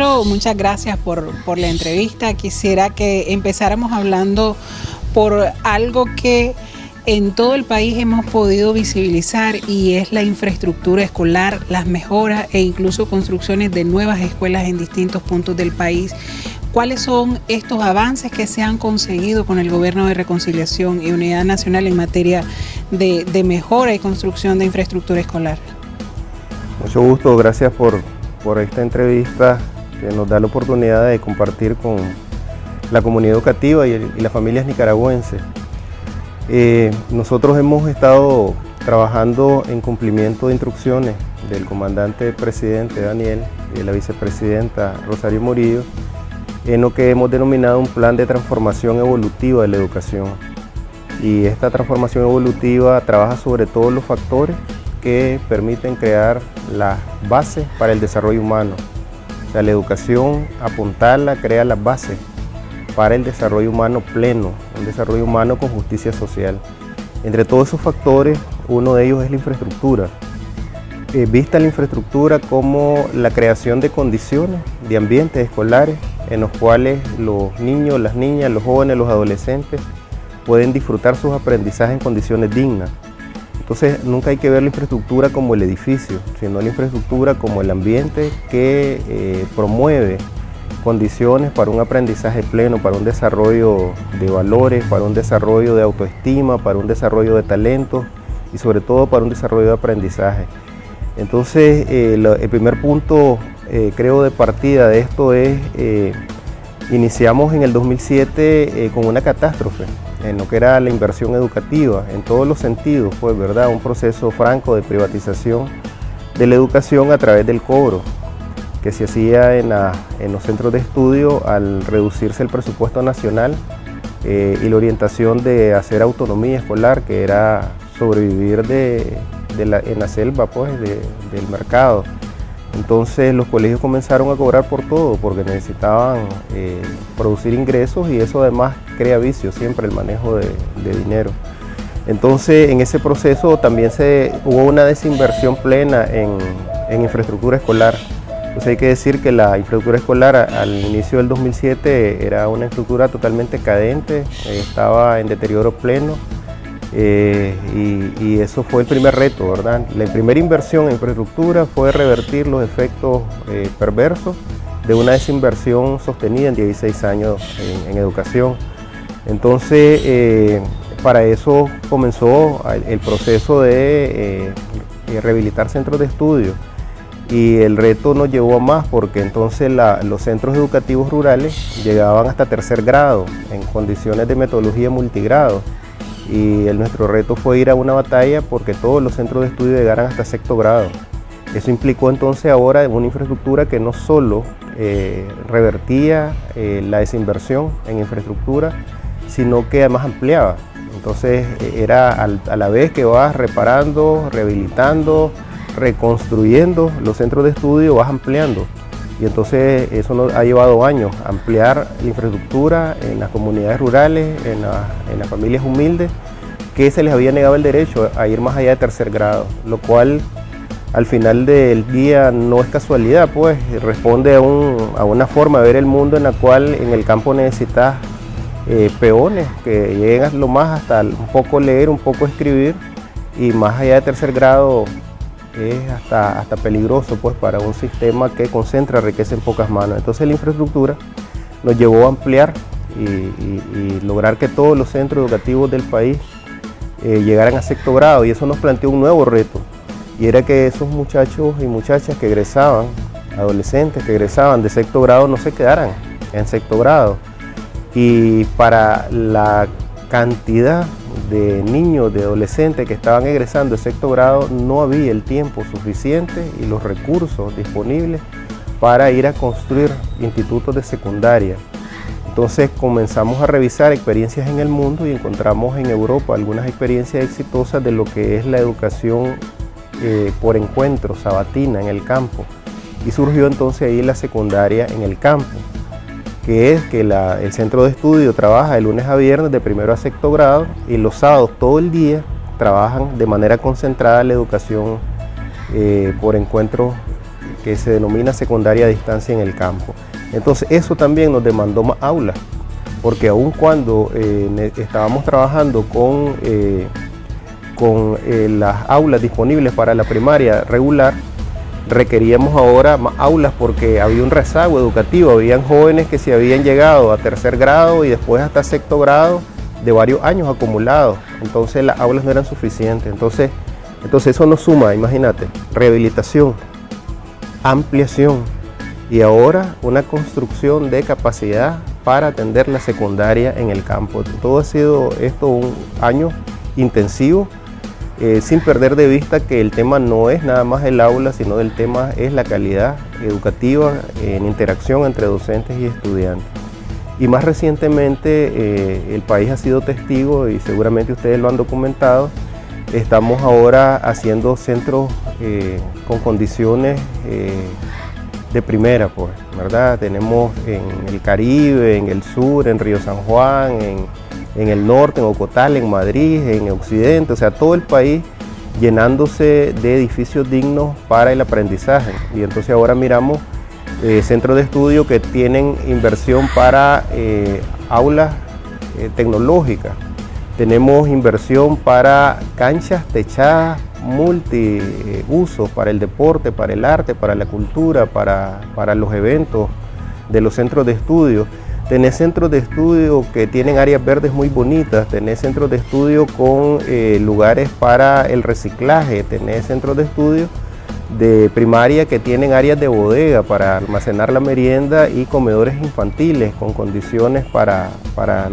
Muchas gracias por, por la entrevista. Quisiera que empezáramos hablando por algo que en todo el país hemos podido visibilizar y es la infraestructura escolar, las mejoras e incluso construcciones de nuevas escuelas en distintos puntos del país. ¿Cuáles son estos avances que se han conseguido con el Gobierno de Reconciliación y Unidad Nacional en materia de, de mejora y construcción de infraestructura escolar? Mucho gusto, gracias por, por esta entrevista que nos da la oportunidad de compartir con la comunidad educativa y, y las familias nicaragüenses. Eh, nosotros hemos estado trabajando en cumplimiento de instrucciones del comandante presidente Daniel y de la vicepresidenta Rosario Murillo en lo que hemos denominado un plan de transformación evolutiva de la educación. Y esta transformación evolutiva trabaja sobre todos los factores que permiten crear las bases para el desarrollo humano. La educación, apuntarla, crea las bases para el desarrollo humano pleno, un desarrollo humano con justicia social. Entre todos esos factores, uno de ellos es la infraestructura. Eh, vista la infraestructura como la creación de condiciones, de ambientes escolares en los cuales los niños, las niñas, los jóvenes, los adolescentes pueden disfrutar sus aprendizajes en condiciones dignas. Entonces nunca hay que ver la infraestructura como el edificio, sino la infraestructura como el ambiente que eh, promueve condiciones para un aprendizaje pleno, para un desarrollo de valores, para un desarrollo de autoestima, para un desarrollo de talentos y sobre todo para un desarrollo de aprendizaje. Entonces, eh, el primer punto, eh, creo, de partida de esto es, iniciamos en el 2007 con una catástrofe en lo que era la inversión educativa, en todos los sentidos, pues, ¿verdad? Un proceso franco de privatización de la educación a través del cobro que se hacía en, los centros de estudio al reducirse el presupuesto nacional eh, y la orientación de hacer autonomía escolar, que era sobrevivir de, en la selva pues, del mercado. Entonces los colegios comenzaron a cobrar por todo porque necesitaban eh, producir ingresos y eso además crea vicio siempre el manejo de, dinero. Entonces en ese proceso también se, hubo una desinversión plena en, en infraestructura escolar. Pues hay que decir que la infraestructura escolar al inicio del 2007 era una infraestructura totalmente cadente, estaba en deterioro pleno eh, y, eso fue el primer reto, ¿verdad? La primera inversión en infraestructura fue revertir los efectos eh, perversos de una desinversión sostenida en 16 años en, educación. Entonces, eh, para eso comenzó el proceso de rehabilitar centros de estudio y el reto nos llevó a más porque entonces los centros educativos rurales llegaban hasta tercer grado en condiciones de metodología multigrado y nuestro reto fue ir a una batalla porque todos los centros de estudio llegaran hasta sexto grado. Eso implicó entonces ahora una infraestructura que no solo eh, revertía eh, la desinversión en infraestructura, sino que además ampliaba. Entonces era a la vez que vas reparando, rehabilitando, reconstruyendo los centros de estudio, vas ampliando. Y entonces eso nos ha llevado años, ampliar infraestructura en las comunidades rurales, en, las familias humildes, que se les había negado el derecho a ir más allá de tercer grado, lo cual al final del día no es casualidad, pues responde a, una forma de ver el mundo en la cual en el campo necesitas eh, peones que lleguen lo más hasta un poco leer, un poco escribir y más allá de tercer grado es hasta, hasta peligroso pues, para un sistema que concentra riqueza en pocas manos. Entonces la infraestructura nos llevó a ampliar y, lograr que todos los centros educativos del país eh, llegaran a sexto grado. Y eso nos planteó un nuevo reto. Y era que esos muchachos y muchachas que egresaban, adolescentes que egresaban de sexto grado no se quedaran en sexto grado. Y para la cantidad de niños, de adolescentes que estaban egresando de sexto grado, no había el tiempo suficiente y los recursos disponibles para ir a construir institutos de secundaria. Entonces comenzamos a revisar experiencias en el mundo y encontramos en Europa algunas experiencias exitosas de lo que es la educación eh, por encuentro, sabatina en el campo. Y surgió entonces ahí la secundaria en el campo que es que el centro de estudio trabaja de lunes a viernes de primero a sexto grado y los sábados todo el día trabajan de manera concentrada la educación eh, por encuentro que se denomina secundaria a distancia en el campo. Entonces eso también nos demandó más aulas, porque aun cuando eh, estábamos trabajando con, eh, con las aulas disponibles para la primaria regular, requeríamos ahora más aulas porque había un rezago educativo, habían jóvenes que se habían llegado a tercer grado y después hasta sexto grado de varios años acumulados, entonces las aulas no eran suficientes, entonces, entonces eso nos suma, imagínate, rehabilitación, ampliación y ahora una construcción de capacidad para atender la secundaria en el campo. Todo ha sido esto un año intensivo, eh, sin perder de vista que el tema no es nada más el aula, sino el tema es la calidad educativa en interacción entre docentes y estudiantes. Y más recientemente eh, el país ha sido testigo y seguramente ustedes lo han documentado, estamos ahora haciendo centros eh, con condiciones de primera, pues, ¿verdad? Tenemos en el Caribe, en el sur, en Río San Juan, en, el norte, en Ocotal, en Madrid, en occidente, o sea, todo el país llenándose de edificios dignos para el aprendizaje. Y entonces ahora miramos eh, centros de estudio que tienen inversión para eh, aulas eh, tecnológicas. Tenemos inversión para canchas techadas multiusos para el deporte, para el arte, para la cultura, para, los eventos de los centros de estudio. Tenés centros de estudio que tienen áreas verdes muy bonitas, tenés centros de estudio con eh, lugares para el reciclaje, tenés centros de estudio de primaria que tienen áreas de bodega para almacenar la merienda y comedores infantiles con condiciones para, para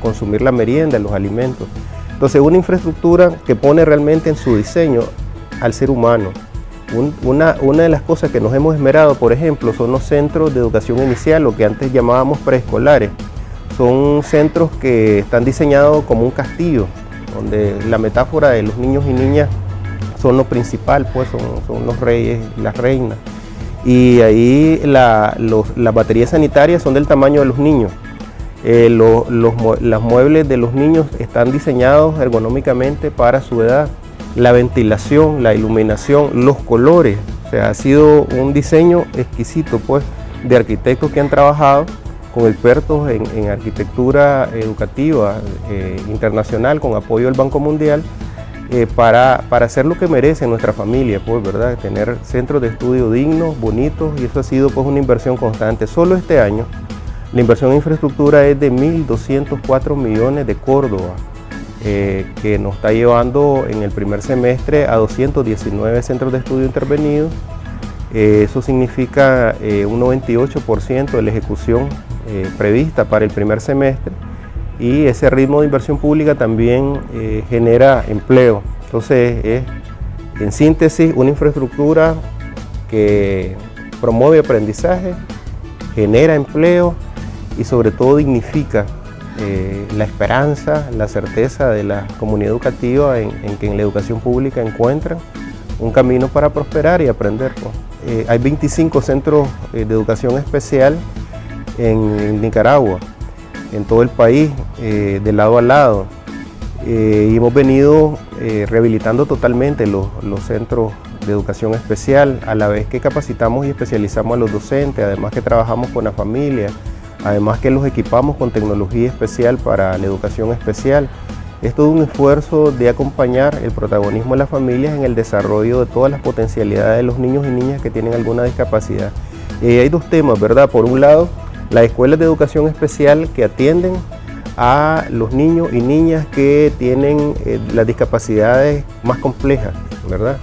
consumir la merienda, los alimentos. Entonces, una infraestructura que pone realmente en su diseño al ser humano. Una, de las cosas que nos hemos esmerado, por ejemplo, son los centros de educación inicial, lo que antes llamábamos preescolares. Son centros que están diseñados como un castillo, donde la metáfora de los niños y niñas son lo principal, pues son, los reyes las reinas. Y ahí las baterías sanitarias son del tamaño de los niños. Eh, los, muebles de los niños están diseñados ergonómicamente para su edad. La ventilación, la iluminación, los colores, o sea, ha sido un diseño exquisito pues, de arquitectos que han trabajado con expertos en, arquitectura educativa eh, internacional con apoyo del Banco Mundial eh, para, para, hacer lo que merece nuestra familia, pues, ¿verdad? Tener centros de estudio dignos, bonitos y eso ha sido pues una inversión constante. Solo este año la inversión en infraestructura es de 1.204 millones de Córdoba, eh, que nos está llevando en el primer semestre a 219 centros de estudio intervenidos. Eh, eso significa eh, un 98% de la ejecución prevista para el primer semestre y ese ritmo de inversión pública también genera empleo. Entonces es, en síntesis, una infraestructura que promueve aprendizaje, genera empleo y sobre todo dignifica eh, la esperanza, la certeza de la comunidad educativa en, que en la educación pública encuentran un camino para prosperar y aprender. Eh, hay 25 centros eh, de educación especial en, Nicaragua, en todo el país, de lado a lado. y hemos venido rehabilitando totalmente los, los centros de educación especial, a la vez que capacitamos y especializamos a los docentes, además que trabajamos con la familia, además que los equipamos con tecnología especial para la educación especial. Es todo un esfuerzo de acompañar el protagonismo de las familias en el desarrollo de todas las potencialidades de los niños y niñas que tienen alguna discapacidad. Y hay dos temas, ¿verdad? Por un lado, las escuelas de educación especial que atienden a los niños y niñas que tienen eh, las discapacidades más complejas, ¿verdad?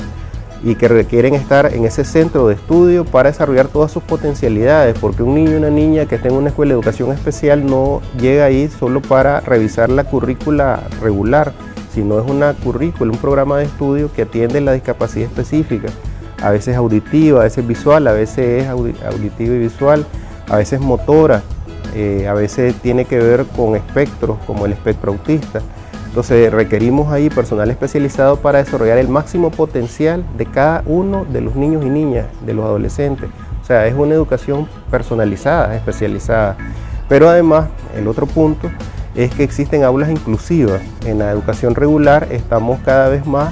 Y que requieren estar en ese centro de estudio para desarrollar todas sus potencialidades, porque un niño o una niña que esté en una escuela de educación especial no llega ahí solo para revisar la currícula regular, sino es una currícula, un programa de estudio que atiende la discapacidad específica, a veces auditiva, a veces visual, a veces es auditiva y visual, a veces motora, eh, a veces tiene que ver con espectros como el espectro autista. Entonces requerimos ahí personal especializado para desarrollar el máximo potencial de cada uno de los niños y niñas, de los adolescentes. O sea, es una educación personalizada, especializada. Pero además, el otro punto es que existen aulas inclusivas. En la educación regular estamos cada vez más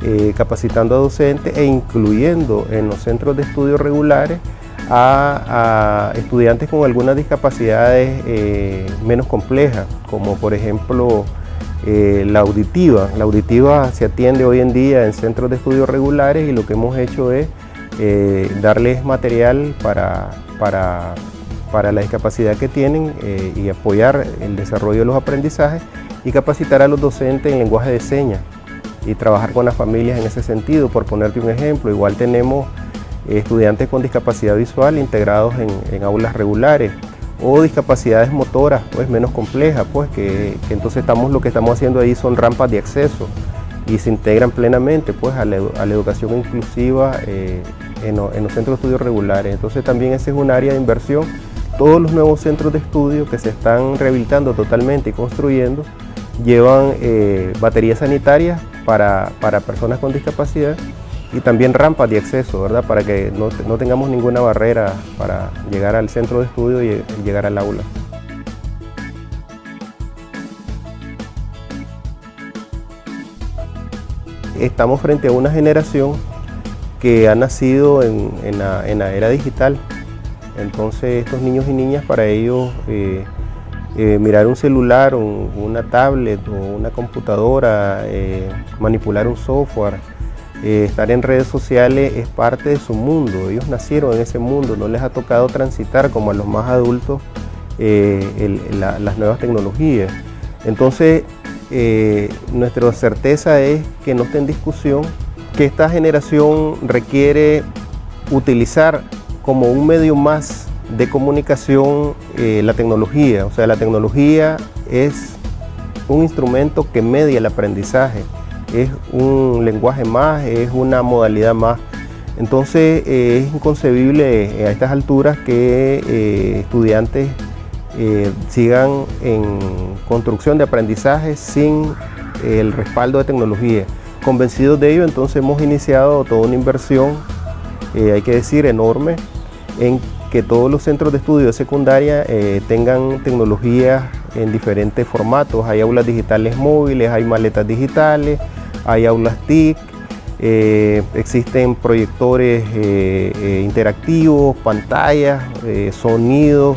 eh, capacitando a docentes e incluyendo en los centros de estudios regulares a, estudiantes con algunas discapacidades eh, menos complejas, como por ejemplo eh, la auditiva. La auditiva se atiende hoy en día en centros de estudios regulares y lo que hemos hecho es darles material para, para, para, la discapacidad que tienen y apoyar el desarrollo de los aprendizajes y capacitar a los docentes en lenguaje de señas y trabajar con las familias en ese sentido. Por ponerte un ejemplo, igual tenemos estudiantes con discapacidad visual integrados en, aulas regulares o discapacidades motoras pues menos complejas pues que, entonces estamos lo que estamos haciendo ahí son rampas de acceso y se integran plenamente pues a la, educación inclusiva eh, en, los centros de estudios regulares. Entonces también ese es un área de inversión. Todos los nuevos centros de estudio que se están rehabilitando totalmente y construyendo llevan eh, baterías sanitarias para, personas con discapacidad y también rampas de acceso, ¿verdad? Para que no, tengamos ninguna barrera para llegar al centro de estudio y llegar al aula. Estamos frente a una generación que ha nacido en, la, era digital. Entonces estos niños y niñas para ellos eh, eh, mirar un celular, una tablet o una computadora, eh, manipular un software, eh, estar en redes sociales es parte de su mundo. Ellos nacieron en ese mundo, no les ha tocado transitar como a los más adultos las nuevas tecnologías. Entonces, nuestra certeza es que no esté en discusión que esta generación requiere utilizar como un medio más de comunicación eh, la tecnología. O sea, la tecnología es un instrumento que media el aprendizaje, es un lenguaje más, es una modalidad más. Entonces eh, es inconcebible a estas alturas que eh, estudiantes sigan en construcción de aprendizaje sin el respaldo de tecnología. Convencidos de ello, entonces hemos iniciado toda una inversión, hay que decir, enorme, en que todos los centros de estudio de secundaria eh, tengan tecnologías en diferentes formatos. Hay aulas digitales móviles, hay maletas digitales, hay aulas TIC, eh, existen proyectores eh, interactivos, pantallas, sonidos,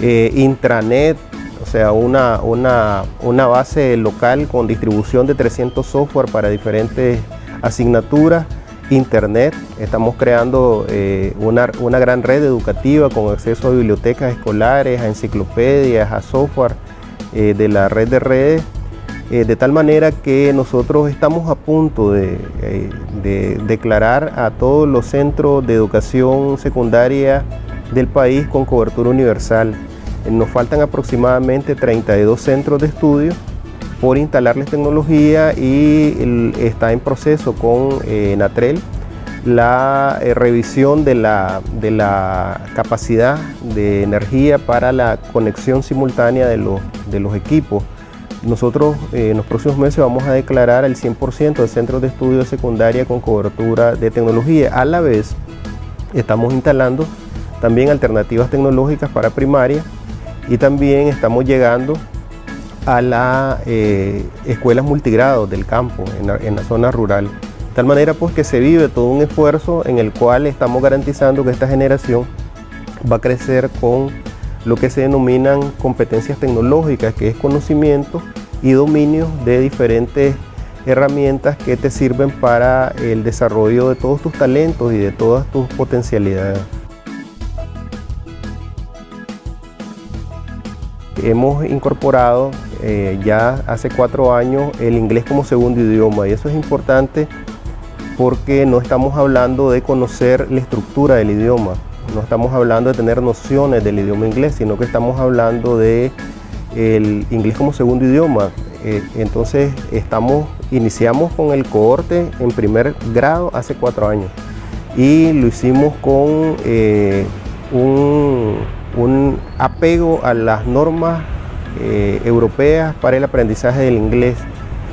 intranet, o sea, una, una, una base local con distribución de 300 software para diferentes asignaturas Internet. Estamos creando eh, una, gran red educativa con acceso a bibliotecas escolares, a enciclopedias, a software eh, de la red de redes, eh, de tal manera que nosotros estamos a punto de, declarar a todos los centros de educación secundaria del país con cobertura universal. Nos faltan aproximadamente 32 centros de estudio por instalarles tecnología y está en proceso con eh, Natrel la eh, revisión de la, capacidad de energía para la conexión simultánea de los equipos. Nosotros eh, en los próximos meses vamos a declarar el 100% de centros de estudio secundaria con cobertura de tecnología. A la vez estamos instalando también alternativas tecnológicas para primaria y también estamos llegando a las eh, escuelas multigrados del campo, en la, zona rural. De tal manera pues que se vive todo un esfuerzo en el cual estamos garantizando que esta generación va a crecer con lo que se denominan competencias tecnológicas, que es conocimiento y dominio de diferentes herramientas que te sirven para el desarrollo de todos tus talentos y de todas tus potencialidades. Hemos incorporado eh, ya hace cuatro años el inglés como segundo idioma y eso es importante porque no estamos hablando de conocer la estructura del idioma, no estamos hablando de tener nociones del idioma inglés, sino que estamos hablando de el inglés como segundo idioma. Eh, entonces iniciamos con el cohorte en primer grado hace cuatro años y lo hicimos con eh, un, un apego a las normas eh, europeas para el aprendizaje del inglés,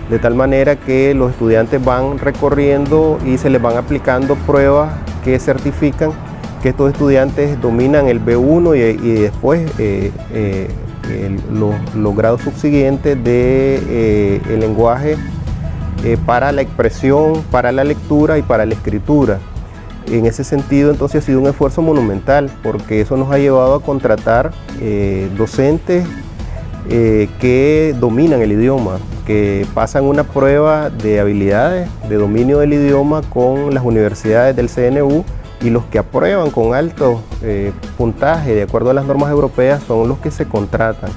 de tal manera que los estudiantes van recorriendo y se les van aplicando pruebas que certifican que estos estudiantes dominan el B1 y, después eh, eh, los, grados subsiguientes de, el lenguaje eh, para la expresión, para la lectura y para la escritura. En ese sentido, entonces ha sido un esfuerzo monumental porque eso nos ha llevado a contratar eh, docentes eh, que dominan el idioma, que pasan una prueba de habilidades, de dominio del idioma con las universidades del CNU y los que aprueban con alto eh, puntaje de acuerdo a las normas europeas son los que se contratan.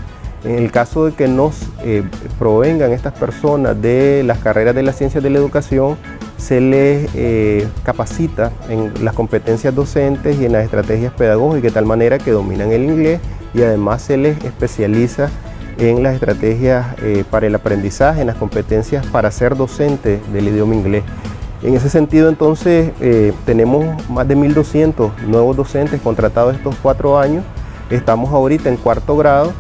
En el caso de que nos eh, provengan estas personas de las carreras de las ciencias de la educación, se les eh, capacita en las competencias docentes y en las estrategias pedagógicas de tal manera que dominan el inglés y además se les especializa en las estrategias para el aprendizaje, en las competencias para ser docente del idioma inglés. En ese sentido, entonces, eh, tenemos más de 1.200 nuevos docentes contratados estos cuatro años. Estamos ahorita en cuarto grado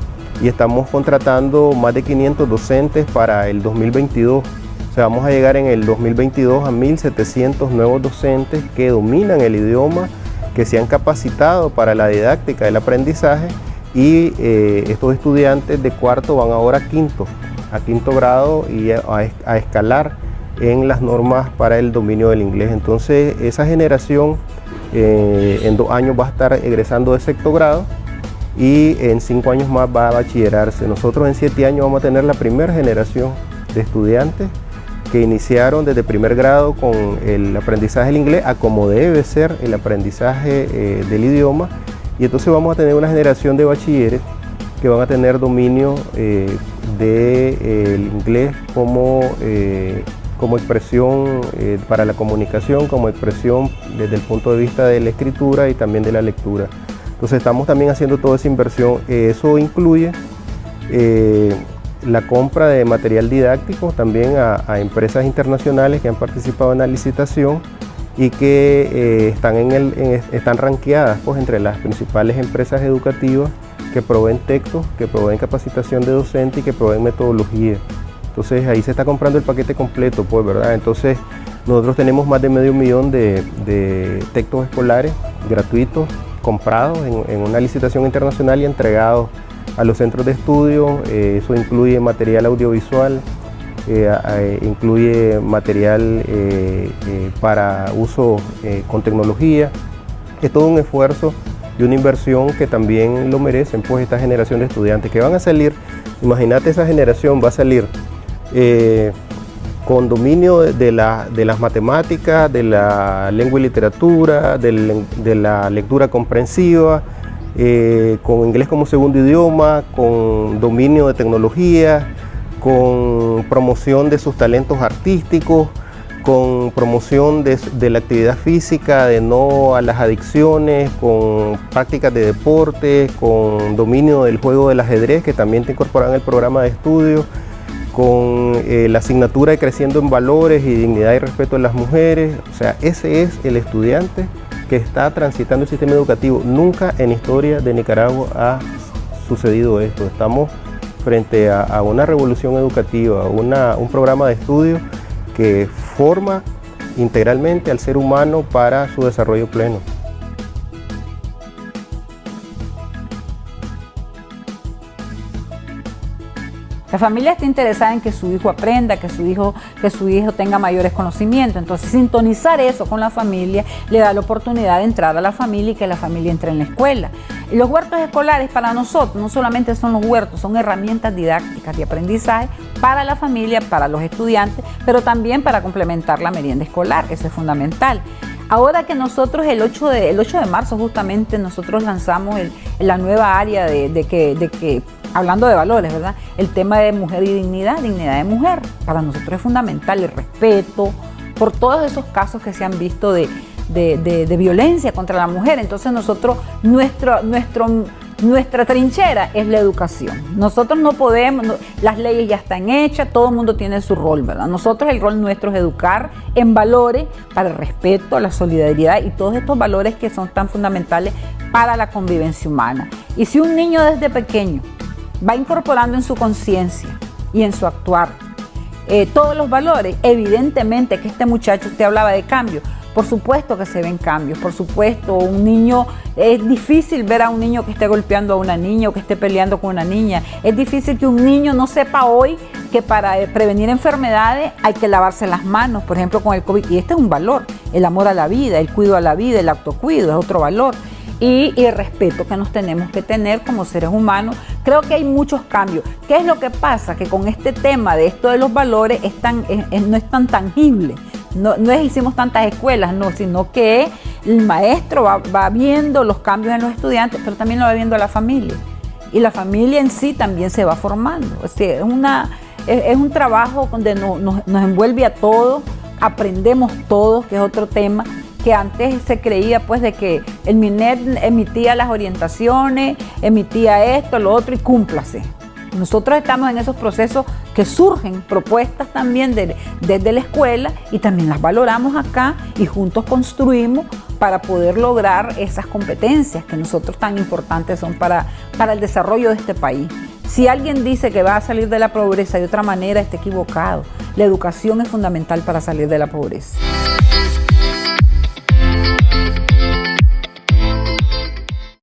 y estamos contratando más de 500 docentes para el 2022. O sea, vamos a llegar en el 2022 a 1.700 nuevos docentes que dominan el idioma, que se han capacitado para la didáctica del aprendizaje y eh, estos estudiantes de cuarto van ahora a quinto, a quinto grado y a escalar en las normas para el dominio del inglés. Entonces esa generación eh, en dos años va a estar egresando de sexto grado y en cinco años más va a bachillerarse. Nosotros en siete años vamos a tener la primera generación de estudiantes que iniciaron desde primer grado con el aprendizaje del inglés a como debe ser el aprendizaje eh, del idioma y entonces vamos a tener una generación de bachilleres que van a tener dominio eh, del inglés como como expresión eh, para la comunicación, como expresión desde el punto de vista de la escritura y también de la lectura. Entonces estamos también haciendo toda esa inversión. eso incluye eh, la compra de material didáctico también a, empresas internacionales que han participado en la licitación y que eh, están, en el, están ranqueadas pues, entre las principales empresas educativas que proveen textos, que proveen capacitación de docente y que proveen metodología. Entonces ahí se está comprando el paquete completo, pues, ¿verdad? Entonces nosotros tenemos más de medio millón de, textos escolares gratuitos comprados en, una licitación internacional y entregados a los centros de estudio. Eh, eso incluye material audiovisual, eh, incluye material eh, para uso con tecnología. Es todo un esfuerzo y una inversión que también lo merecen pues esta generación de estudiantes que van a salir, imagínate esa generación va a salir eh, con dominio de, las matemáticas, de la lengua y literatura, de, la lectura comprensiva, eh, con inglés como segundo idioma, con dominio de tecnología, con promoción de sus talentos artísticos, con promoción de, de, la actividad física, de no a las adicciones, con prácticas de deporte, con dominio del juego del ajedrez que también te incorporan el programa de estudio con eh, la asignatura de Creciendo en Valores y Dignidad y Respeto de las Mujeres. O sea, ese es el estudiante que está transitando el sistema educativo. Nunca en historia de Nicaragua ha sucedido esto. Estamos frente a, una revolución educativa, un programa de estudio que forma integralmente al ser humano para su desarrollo pleno. La familia está interesada en que su hijo aprenda, que su hijo, que su hijo tenga mayores conocimientos. Entonces, sintonizar eso con la familia le da la oportunidad de entrar a la familia y que la familia entre en la escuela. Y los huertos escolares para nosotros no solamente son los huertos, son herramientas didácticas de aprendizaje para la familia, para los estudiantes, pero también para complementar la merienda escolar, eso es fundamental. Ahora que nosotros el 8 de, 8 de marzo justamente nosotros lanzamos la nueva área de, que, de que hablando de valores, ¿verdad? El tema de mujer y dignidad, dignidad de mujer, para nosotros es fundamental, el respeto por todos esos casos que se han visto de, violencia contra la mujer. Entonces nosotros, nuestro, nuestro, nuestra trinchera es la educación. Nosotros no podemos, las leyes ya están hechas, todo el mundo tiene su rol, ¿verdad? Nosotros el rol nuestro es educar en valores para el respeto, la solidaridad y todos estos valores que son tan fundamentales para la convivencia humana. Y si un niño desde pequeño va incorporando en su conciencia y en su actuar eh, todos los valores, evidentemente que este muchacho, usted hablaba de cambio, Por supuesto que se ven cambios, por supuesto, un niño, es difícil ver a un niño que esté golpeando a una niña o que esté peleando con una niña. Es difícil que un niño no sepa hoy que para eh, prevenir enfermedades hay que lavarse las manos, por ejemplo con el COVID. Y este es un valor, el amor a la vida, el cuido a la vida, el autocuido es otro valor. Y, el respeto que nos tenemos que tener como seres humanos. Creo que hay muchos cambios. ¿Qué es lo que pasa? Que con este tema de esto de los valores no es tan tangible. No, no es hicimos tantas escuelas, no, sino que el maestro va, viendo los cambios en los estudiantes, pero también lo va viendo la familia. Y la familia en sí también se va formando. es, una, es, un trabajo donde nos envuelve a todos, aprendemos todos, que es otro tema que antes se creía pues de que el MINET emitía las orientaciones, emitía esto, lo otro y cúmplase. Nosotros estamos en esos procesos que surgen propuestas también desde la escuela y también las valoramos acá y juntos construimos para poder lograr esas competencias que nosotros tan importantes son para, para el desarrollo de este país. Si alguien dice que va a salir de la pobreza de otra manera, está equivocado. La educación es fundamental para salir de la pobreza.